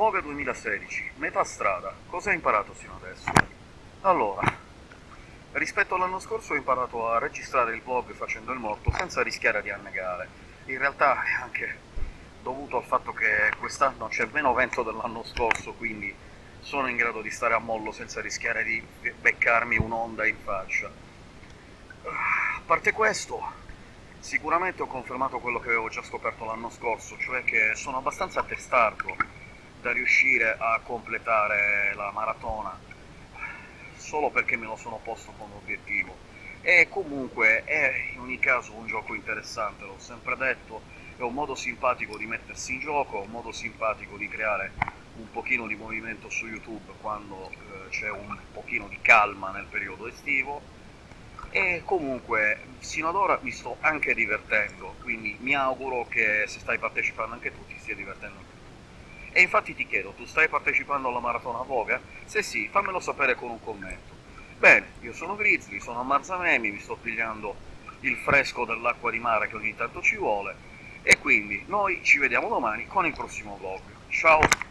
Vogue 2016, metà strada, cosa hai imparato sino adesso? Allora, rispetto all'anno scorso ho imparato a registrare il vlog facendo il morto senza rischiare di annegare. In realtà è anche dovuto al fatto che quest'anno c'è meno vento dell'anno scorso, quindi sono in grado di stare a mollo senza rischiare di beccarmi un'onda in faccia. A parte questo, sicuramente ho confermato quello che avevo già scoperto l'anno scorso, cioè che sono abbastanza testardo da riuscire a completare la maratona solo perché me lo sono posto come obiettivo. E comunque è in ogni caso un gioco interessante, l'ho sempre detto, è un modo simpatico di mettersi in gioco, un modo simpatico di creare un pochino di movimento su YouTube quando eh, c'è un pochino di calma nel periodo estivo. E comunque sino ad ora mi sto anche divertendo, quindi mi auguro che se stai partecipando anche tu ti stia divertendo anche tu. E infatti ti chiedo, tu stai partecipando alla maratona Voga? Se sì, fammelo sapere con un commento. Bene, io sono Grizzly, sono a Marzamemi, mi sto pigliando il fresco dell'acqua di mare che ogni tanto ci vuole, e quindi noi ci vediamo domani con il prossimo vlog. Ciao!